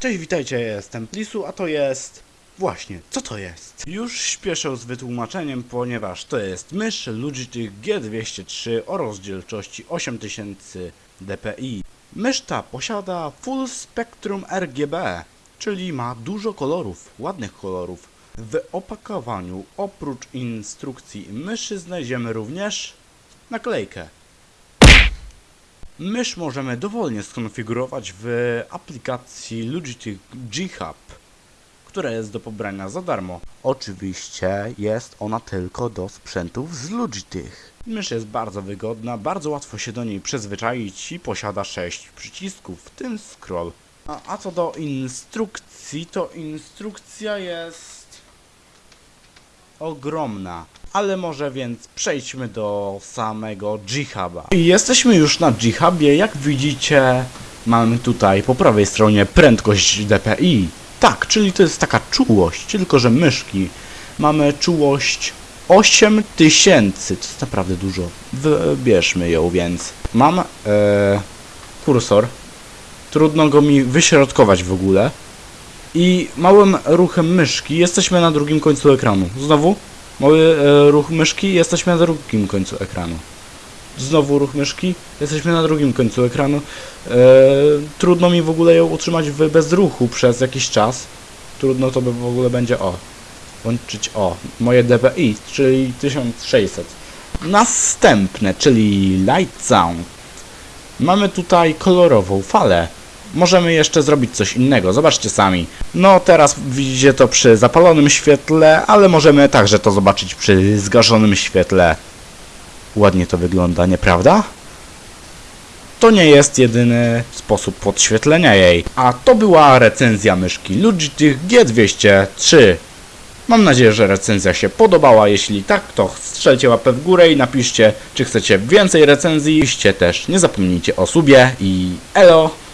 Cześć, witajcie, jestem Plisu, a to jest... Właśnie, co to jest? Już śpieszę z wytłumaczeniem, ponieważ to jest mysz Logitech G203 o rozdzielczości 8000 dpi. Mysz ta posiada Full Spectrum RGB, czyli ma dużo kolorów, ładnych kolorów. W opakowaniu oprócz instrukcji myszy znajdziemy również naklejkę. Mysz możemy dowolnie skonfigurować w aplikacji Logitech G Hub, która jest do pobrania za darmo. Oczywiście jest ona tylko do sprzętów z Logitech. Mysz jest bardzo wygodna, bardzo łatwo się do niej przyzwyczaić i posiada 6 przycisków, w tym scroll. A, a co do instrukcji, to instrukcja jest ogromna. Ale może więc przejdźmy do samego G-Huba. Jesteśmy już na G-Hubie, jak widzicie mamy tutaj po prawej stronie prędkość DPI. Tak, czyli to jest taka czułość, tylko że myszki. Mamy czułość 8000, to jest naprawdę dużo. Wybierzmy ją więc. Mam e, kursor, trudno go mi wyśrodkować w ogóle. I małym ruchem myszki jesteśmy na drugim końcu ekranu. Znowu mały e, ruch myszki, jesteśmy na drugim końcu ekranu. Znowu ruch myszki, jesteśmy na drugim końcu ekranu. E, trudno mi w ogóle ją utrzymać w bezruchu przez jakiś czas. Trudno to by w ogóle będzie o. Łączyć o. Moje DPI, czyli 1600. Następne, czyli Light Sound. Mamy tutaj kolorową falę. Możemy jeszcze zrobić coś innego, zobaczcie sami. No teraz widzicie to przy zapalonym świetle, ale możemy także to zobaczyć przy zgaszonym świetle. Ładnie to wygląda, nieprawda? To nie jest jedyny sposób podświetlenia jej. A to była recenzja myszki Logitech G203. Mam nadzieję, że recenzja się podobała. Jeśli tak, to strzelcie łapę w górę i napiszcie, czy chcecie więcej recenzji. Piszcie też, nie zapomnijcie o subie i elo!